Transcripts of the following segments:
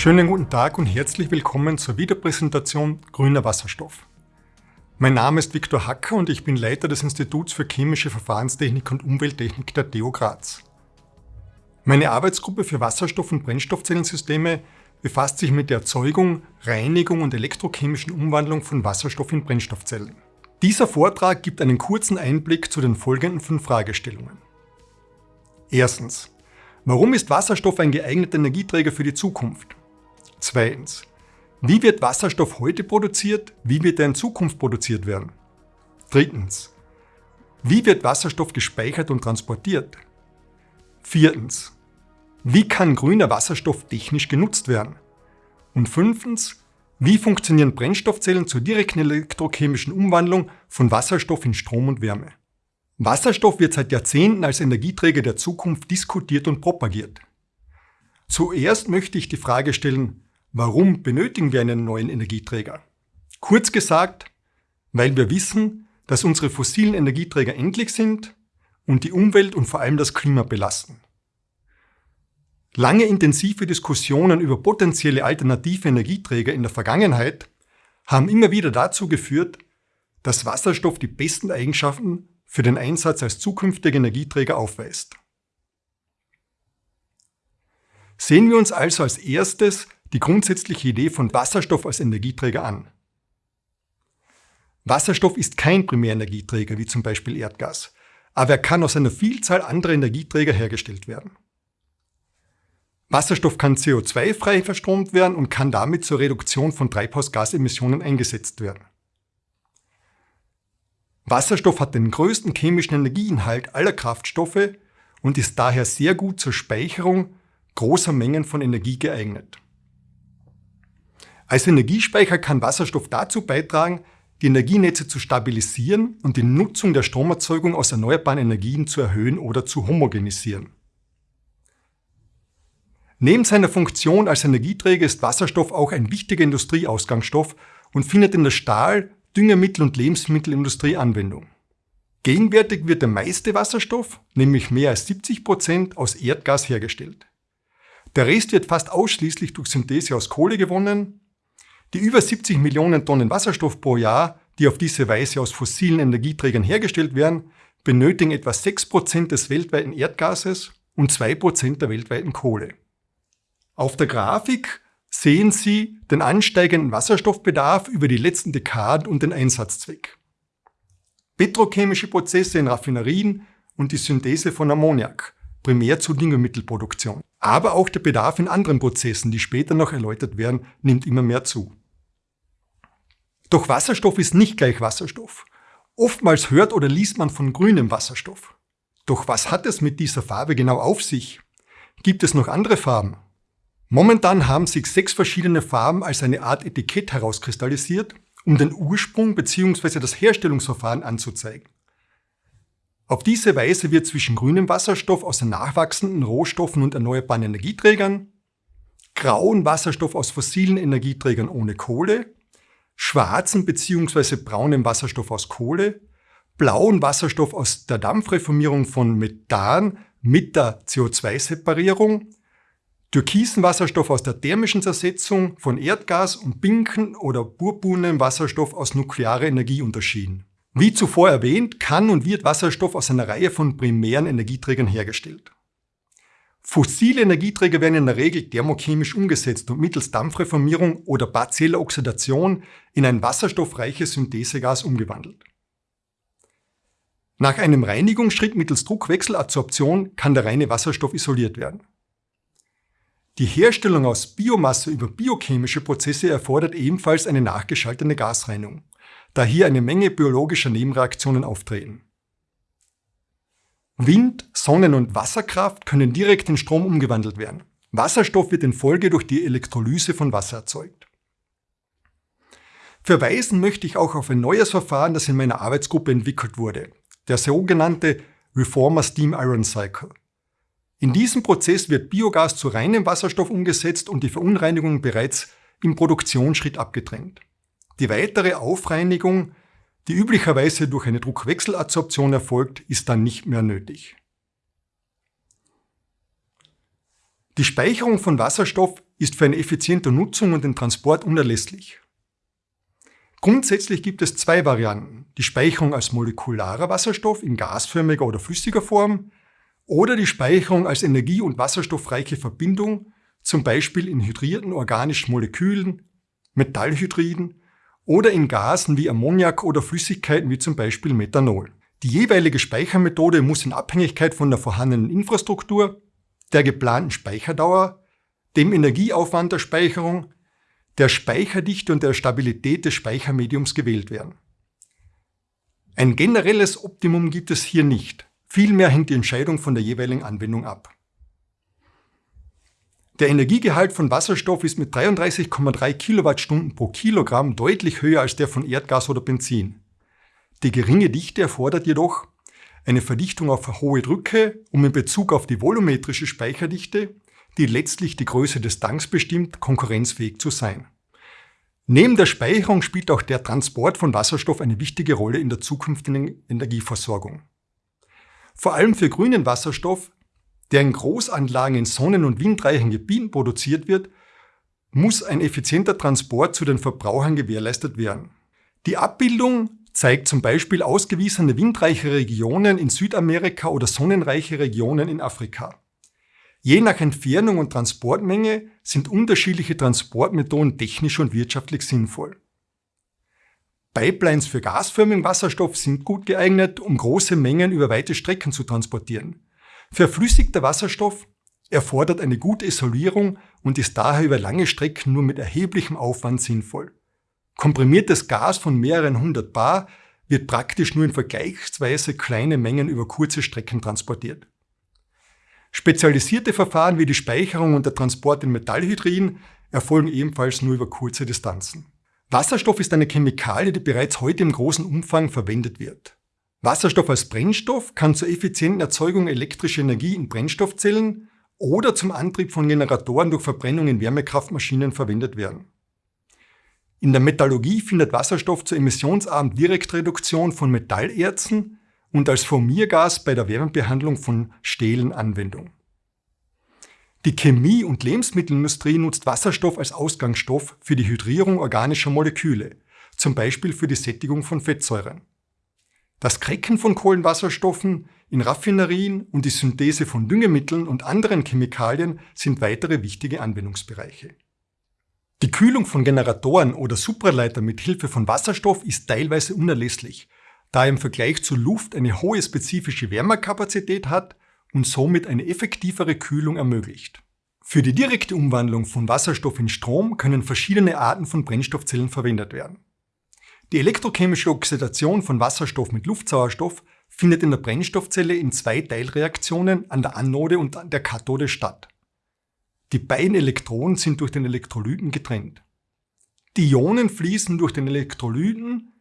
Schönen guten Tag und herzlich willkommen zur Wiederpräsentation Grüner Wasserstoff. Mein Name ist Viktor Hacker und ich bin Leiter des Instituts für Chemische Verfahrenstechnik und Umwelttechnik der TU Graz. Meine Arbeitsgruppe für Wasserstoff- und Brennstoffzellensysteme befasst sich mit der Erzeugung, Reinigung und elektrochemischen Umwandlung von Wasserstoff in Brennstoffzellen. Dieser Vortrag gibt einen kurzen Einblick zu den folgenden fünf Fragestellungen. Erstens. Warum ist Wasserstoff ein geeigneter Energieträger für die Zukunft? Zweitens. Wie wird Wasserstoff heute produziert? Wie wird er in Zukunft produziert werden? Drittens. Wie wird Wasserstoff gespeichert und transportiert? Viertens. Wie kann grüner Wasserstoff technisch genutzt werden? Und fünftens. Wie funktionieren Brennstoffzellen zur direkten elektrochemischen Umwandlung von Wasserstoff in Strom und Wärme? Wasserstoff wird seit Jahrzehnten als Energieträger der Zukunft diskutiert und propagiert. Zuerst möchte ich die Frage stellen, Warum benötigen wir einen neuen Energieträger? Kurz gesagt, weil wir wissen, dass unsere fossilen Energieträger endlich sind und die Umwelt und vor allem das Klima belasten. Lange intensive Diskussionen über potenzielle alternative Energieträger in der Vergangenheit haben immer wieder dazu geführt, dass Wasserstoff die besten Eigenschaften für den Einsatz als zukünftiger Energieträger aufweist. Sehen wir uns also als erstes die grundsätzliche Idee von Wasserstoff als Energieträger an. Wasserstoff ist kein Primärenergieträger wie zum Beispiel Erdgas, aber er kann aus einer Vielzahl anderer Energieträger hergestellt werden. Wasserstoff kann CO2-frei verstromt werden und kann damit zur Reduktion von Treibhausgasemissionen eingesetzt werden. Wasserstoff hat den größten chemischen Energieinhalt aller Kraftstoffe und ist daher sehr gut zur Speicherung großer Mengen von Energie geeignet. Als Energiespeicher kann Wasserstoff dazu beitragen, die Energienetze zu stabilisieren und die Nutzung der Stromerzeugung aus erneuerbaren Energien zu erhöhen oder zu homogenisieren. Neben seiner Funktion als Energieträger ist Wasserstoff auch ein wichtiger Industrieausgangsstoff und findet in der Stahl-, Düngemittel- und Lebensmittelindustrie Anwendung. Gegenwärtig wird der meiste Wasserstoff, nämlich mehr als 70 Prozent, aus Erdgas hergestellt. Der Rest wird fast ausschließlich durch Synthese aus Kohle gewonnen die über 70 Millionen Tonnen Wasserstoff pro Jahr, die auf diese Weise aus fossilen Energieträgern hergestellt werden, benötigen etwa 6% des weltweiten Erdgases und 2% der weltweiten Kohle. Auf der Grafik sehen Sie den ansteigenden Wasserstoffbedarf über die letzten Dekaden und den Einsatzzweck. Petrochemische Prozesse in Raffinerien und die Synthese von Ammoniak, primär zur Düngemittelproduktion. Aber auch der Bedarf in anderen Prozessen, die später noch erläutert werden, nimmt immer mehr zu. Doch Wasserstoff ist nicht gleich Wasserstoff. Oftmals hört oder liest man von grünem Wasserstoff. Doch was hat es mit dieser Farbe genau auf sich? Gibt es noch andere Farben? Momentan haben sich sechs verschiedene Farben als eine Art Etikett herauskristallisiert, um den Ursprung bzw. das Herstellungsverfahren anzuzeigen. Auf diese Weise wird zwischen grünem Wasserstoff aus den nachwachsenden Rohstoffen und erneuerbaren Energieträgern, grauen Wasserstoff aus fossilen Energieträgern ohne Kohle schwarzen bzw. braunen Wasserstoff aus Kohle, blauen Wasserstoff aus der Dampfreformierung von Methan mit der CO2-Separierung, türkisen Wasserstoff aus der thermischen Zersetzung von Erdgas und pinken oder purpurnen Wasserstoff aus nuklearer Energie unterschieden. Wie zuvor erwähnt, kann und wird Wasserstoff aus einer Reihe von primären Energieträgern hergestellt. Fossile Energieträger werden in der Regel thermochemisch umgesetzt und mittels Dampfreformierung oder partieller Oxidation in ein wasserstoffreiches Synthesegas umgewandelt. Nach einem Reinigungsschritt mittels Druckwechseladsorption kann der reine Wasserstoff isoliert werden. Die Herstellung aus Biomasse über biochemische Prozesse erfordert ebenfalls eine nachgeschaltete Gasreinigung, da hier eine Menge biologischer Nebenreaktionen auftreten. Wind, Sonnen- und Wasserkraft können direkt in Strom umgewandelt werden. Wasserstoff wird in Folge durch die Elektrolyse von Wasser erzeugt. Verweisen möchte ich auch auf ein neues Verfahren, das in meiner Arbeitsgruppe entwickelt wurde, der sogenannte Reformer Steam Iron Cycle. In diesem Prozess wird Biogas zu reinem Wasserstoff umgesetzt und die Verunreinigung bereits im Produktionsschritt abgedrängt. Die weitere Aufreinigung die üblicherweise durch eine Druckwechseladsorption erfolgt, ist dann nicht mehr nötig. Die Speicherung von Wasserstoff ist für eine effiziente Nutzung und den Transport unerlässlich. Grundsätzlich gibt es zwei Varianten. Die Speicherung als molekularer Wasserstoff in gasförmiger oder flüssiger Form oder die Speicherung als energie- und wasserstoffreiche Verbindung, zum Beispiel in hydrierten organischen Molekülen, Metallhydriden oder in Gasen wie Ammoniak oder Flüssigkeiten wie zum Beispiel Methanol. Die jeweilige Speichermethode muss in Abhängigkeit von der vorhandenen Infrastruktur, der geplanten Speicherdauer, dem Energieaufwand der Speicherung, der Speicherdichte und der Stabilität des Speichermediums gewählt werden. Ein generelles Optimum gibt es hier nicht. Vielmehr hängt die Entscheidung von der jeweiligen Anwendung ab. Der Energiegehalt von Wasserstoff ist mit 33,3 Kilowattstunden pro Kilogramm deutlich höher als der von Erdgas oder Benzin. Die geringe Dichte erfordert jedoch eine Verdichtung auf hohe Drücke, um in Bezug auf die volumetrische Speicherdichte, die letztlich die Größe des Tanks bestimmt, konkurrenzfähig zu sein. Neben der Speicherung spielt auch der Transport von Wasserstoff eine wichtige Rolle in der zukünftigen Energieversorgung. Vor allem für grünen Wasserstoff der in Großanlagen in sonnen- und windreichen Gebieten produziert wird, muss ein effizienter Transport zu den Verbrauchern gewährleistet werden. Die Abbildung zeigt zum Beispiel ausgewiesene windreiche Regionen in Südamerika oder sonnenreiche Regionen in Afrika. Je nach Entfernung und Transportmenge sind unterschiedliche Transportmethoden technisch und wirtschaftlich sinnvoll. Pipelines für gasförmigen Wasserstoff sind gut geeignet, um große Mengen über weite Strecken zu transportieren. Verflüssigter Wasserstoff erfordert eine gute Isolierung und ist daher über lange Strecken nur mit erheblichem Aufwand sinnvoll. Komprimiertes Gas von mehreren hundert Bar wird praktisch nur in vergleichsweise kleine Mengen über kurze Strecken transportiert. Spezialisierte Verfahren wie die Speicherung und der Transport in Metallhydriden erfolgen ebenfalls nur über kurze Distanzen. Wasserstoff ist eine Chemikalie, die bereits heute im großen Umfang verwendet wird. Wasserstoff als Brennstoff kann zur effizienten Erzeugung elektrischer Energie in Brennstoffzellen oder zum Antrieb von Generatoren durch Verbrennung in Wärmekraftmaschinen verwendet werden. In der Metallurgie findet Wasserstoff zur emissionsarmen Direktreduktion von Metallerzen und als Formiergas bei der Wärmebehandlung von Stählen Anwendung. Die Chemie- und Lebensmittelindustrie nutzt Wasserstoff als Ausgangsstoff für die Hydrierung organischer Moleküle, zum Beispiel für die Sättigung von Fettsäuren. Das Cracken von Kohlenwasserstoffen in Raffinerien und die Synthese von Düngemitteln und anderen Chemikalien sind weitere wichtige Anwendungsbereiche. Die Kühlung von Generatoren oder Supraleiter mit Hilfe von Wasserstoff ist teilweise unerlässlich, da er im Vergleich zu Luft eine hohe spezifische Wärmekapazität hat und somit eine effektivere Kühlung ermöglicht. Für die direkte Umwandlung von Wasserstoff in Strom können verschiedene Arten von Brennstoffzellen verwendet werden. Die elektrochemische Oxidation von Wasserstoff mit Luftsauerstoff findet in der Brennstoffzelle in zwei Teilreaktionen an der Anode und an der Kathode statt. Die beiden Elektronen sind durch den Elektrolyten getrennt. Die Ionen fließen durch den Elektrolyten,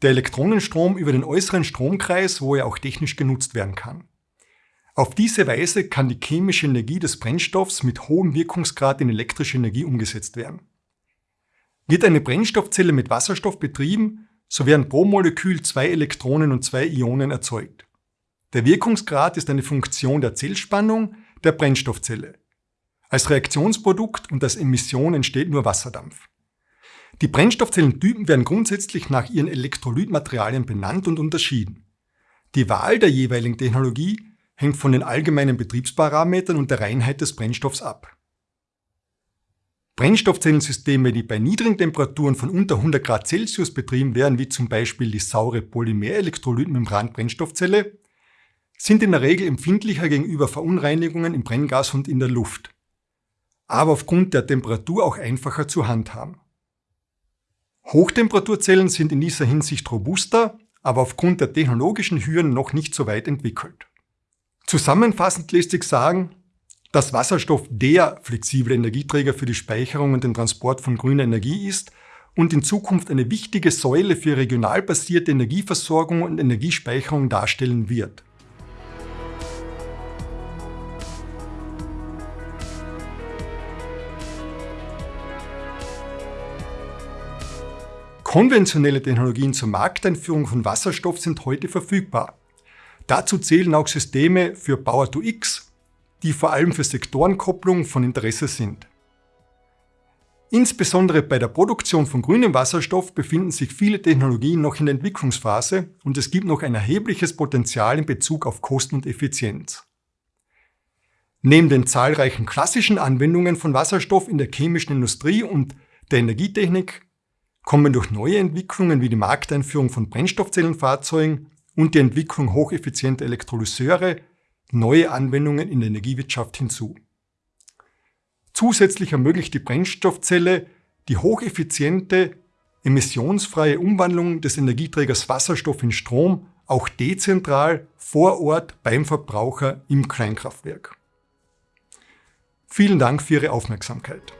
der Elektronenstrom über den äußeren Stromkreis, wo er auch technisch genutzt werden kann. Auf diese Weise kann die chemische Energie des Brennstoffs mit hohem Wirkungsgrad in elektrische Energie umgesetzt werden. Wird eine Brennstoffzelle mit Wasserstoff betrieben, so werden pro Molekül zwei Elektronen und zwei Ionen erzeugt. Der Wirkungsgrad ist eine Funktion der Zellspannung der Brennstoffzelle. Als Reaktionsprodukt und als Emission entsteht nur Wasserdampf. Die Brennstoffzellentypen werden grundsätzlich nach ihren Elektrolytmaterialien benannt und unterschieden. Die Wahl der jeweiligen Technologie hängt von den allgemeinen Betriebsparametern und der Reinheit des Brennstoffs ab. Brennstoffzellensysteme, die bei niedrigen Temperaturen von unter 100 Grad Celsius betrieben werden, wie zum Beispiel die saure Polymerelektrolytmembran-Brennstoffzelle, sind in der Regel empfindlicher gegenüber Verunreinigungen im Brenngas und in der Luft, aber aufgrund der Temperatur auch einfacher zu handhaben. Hochtemperaturzellen sind in dieser Hinsicht robuster, aber aufgrund der technologischen Hürden noch nicht so weit entwickelt. Zusammenfassend lässt sich sagen, dass Wasserstoff der flexible Energieträger für die Speicherung und den Transport von grüner Energie ist und in Zukunft eine wichtige Säule für regional basierte Energieversorgung und Energiespeicherung darstellen wird. Konventionelle Technologien zur Markteinführung von Wasserstoff sind heute verfügbar. Dazu zählen auch Systeme für Power-to-X die vor allem für Sektorenkopplung von Interesse sind. Insbesondere bei der Produktion von grünem Wasserstoff befinden sich viele Technologien noch in der Entwicklungsphase und es gibt noch ein erhebliches Potenzial in Bezug auf Kosten und Effizienz. Neben den zahlreichen klassischen Anwendungen von Wasserstoff in der chemischen Industrie und der Energietechnik kommen durch neue Entwicklungen wie die Markteinführung von Brennstoffzellenfahrzeugen und die Entwicklung hocheffizienter Elektrolyseure neue Anwendungen in der Energiewirtschaft hinzu. Zusätzlich ermöglicht die Brennstoffzelle die hocheffiziente, emissionsfreie Umwandlung des Energieträgers Wasserstoff in Strom auch dezentral vor Ort beim Verbraucher im Kleinkraftwerk. Vielen Dank für Ihre Aufmerksamkeit.